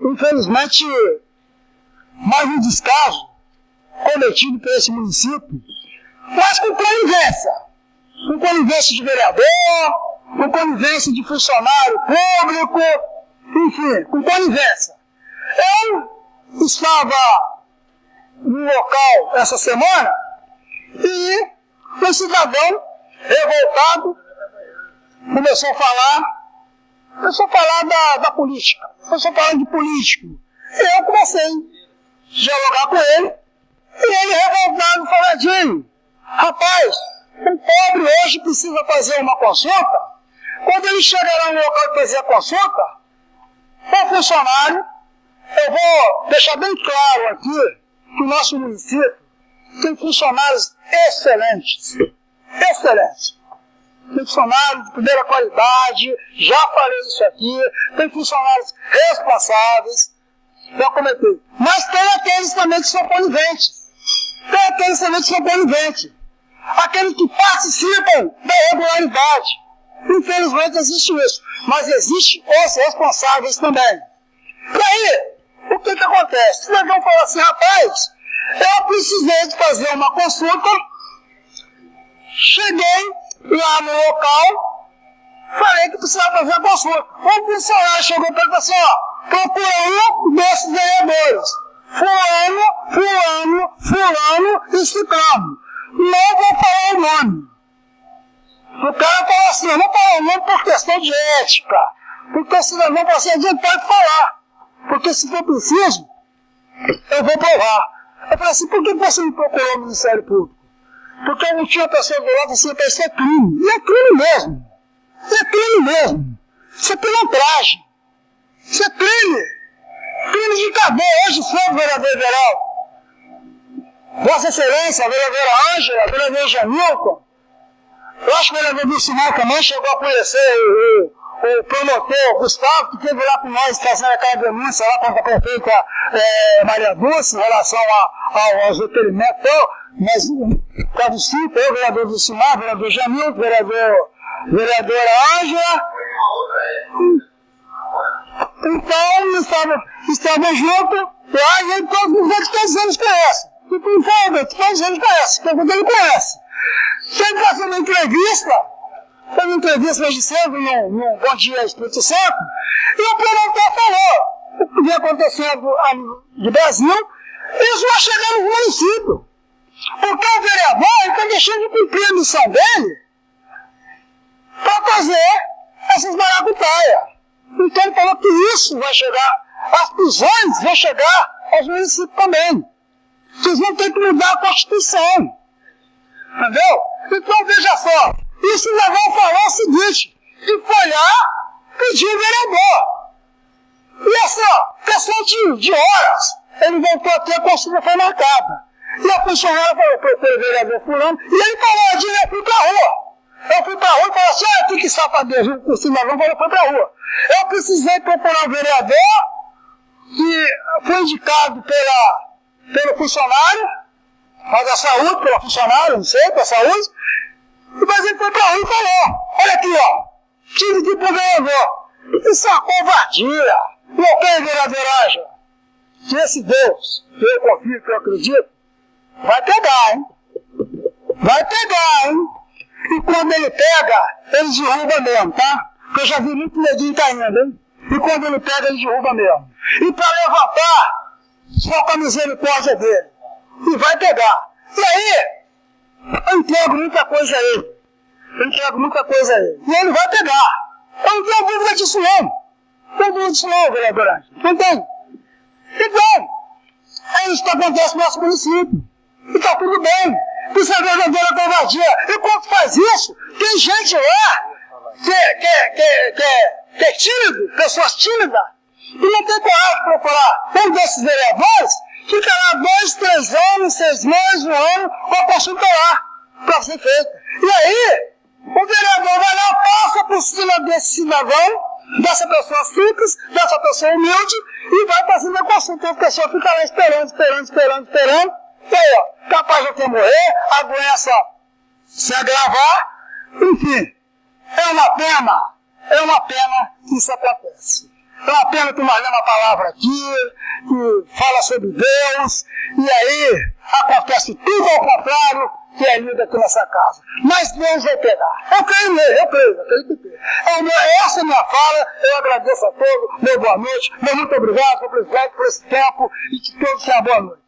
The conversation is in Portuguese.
Infelizmente, mais um descaso cometido por esse município, mas com conivência. Com conivência de vereador, com conivência de funcionário público, enfim, com conivência. Eu estava no local essa semana e um cidadão revoltado começou a falar, começou a falar da, da política, começou a falar de político. E eu comecei a dialogar com ele, e ele revoltado faladinho, rapaz, o pobre hoje precisa fazer uma consulta, quando ele chegar no local de fazer a consulta, o funcionário, eu vou deixar bem claro aqui que o nosso município tem funcionários excelentes. Excelentes. Funcionários de primeira qualidade, já falei isso aqui, tem funcionários responsáveis, já comentei. Mas tem aqueles também que são coniventes. Tem aqueles também que são coniventes. Aqueles que participam da regularidade. Infelizmente existe isso. Mas existe os responsáveis também. E aí, o que que acontece? O cidadão fala assim, rapaz, eu precisei de fazer uma consulta, cheguei lá no local, falei que precisava fazer a consulta. O funcionário chegou para ele assim, ó, procura um desses vereadores. Fulano, fulano, fulano e ciclano. Não vou falar o nome. O cara falou assim, eu vou falar o nome por questão de ética. Porque o cidadão falou assim, a gente pode falar. Porque se for preciso, eu vou provar. Eu falei assim, por que você não procurou o Ministério Público? Porque não tinha pessoa do lado assim, isso é crime. E é crime mesmo. é crime mesmo. Isso é pilantragem. Isso é crime. Crime de cadeia. Hoje foi o vereador Everaldo. Vossa Excelência, a vereadora Ângela, a vereador Jamilton. Eu acho que o vereador Vicinal também chegou a conhecer o, o promotor Gustavo, que teve lá com nós fazendo aquela denúncia lá contra a prefeita é, Maria Dulce em relação a, a, aos requerimentos, mas caso cinco, eu, vereador Dulcimar, vereador Jamil, vereador, vereadora Ângela. Então, estava, estava junto, lá a gente, todos eles conhecem. E com todos eles conhecem, todo ele conhece. Sempre fazendo entrevista, Fez uma entrevista hoje cedo no, no Bom Dia Espírito Santo, e o promotor falou o que vem acontecendo no Brasil, isso vai chegar no município. Porque o vereador está deixando de cumprir a missão dele para fazer essas maracutaias. Então ele falou que isso vai chegar, as prisões vão chegar aos municípios também. Vocês vão ter que mudar a Constituição. Entendeu? Então veja só, isso levou a falar o seguinte, que foi lá pedir o vereador. E essa questão de, de horas, ele voltou a ter a consulta foi marcada. E a funcionária falou, procura o vereador fulano, e ele falou, eu fui pra rua. Eu fui pra rua e falei assim, ah, que, que safadeza, o cidadão falou, foi pra rua. Eu precisei procurar o vereador, que foi indicado pela, pelo funcionário, da saúde, pela funcionária, não sei, pela saúde, mas ele foi pra rua e falou, olha aqui, ó, tive de vereador. Isso é uma covardia. Não tem vereador Ângela. Se esse Deus, que eu confio, que eu acredito, vai pegar, hein? Vai pegar, hein? E quando ele pega, ele derruba mesmo, tá? Porque eu já vi muito neguinho caindo, hein? E quando ele pega, ele derruba mesmo. E para levantar, só com a misericórdia dele. E vai pegar. E aí, eu entrego muita coisa a ele. Eu entrego muita coisa a ele. E ele vai pegar. Eu não tenho dúvida disso não. Não tenho dúvida disso não, vereador. Não tem. Então, é isso que acontece no nosso município. E está tudo bem. Isso é verdadeira covardia. E quando faz isso, tem gente lá que, que, que, que, que é tímido, pessoas tímidas, e não tem coragem de procurar um desses vereadores meses, um ano, com a lá, para ser feita. E aí, o vereador vai lá, passa por cima desse cidadão, dessa pessoa simples, dessa pessoa humilde, e vai fazendo a consulta. A pessoa fica lá esperando, esperando, esperando, esperando. E aí, ó, capaz de até morrer, a doença se agravar, enfim. É uma pena, é uma pena que isso acontece. é uma pena que nós lemos uma palavra aqui, fala sobre Deus, e aí acontece tudo ao contrário que é lido aqui nessa casa. Mas Deus vai pegar. Eu creio nele, eu creio, eu creio que. É, essa é a minha fala, eu agradeço a todos, meu boa noite, meu muito obrigado, por esse por esse tempo, e que todos tenham boa noite.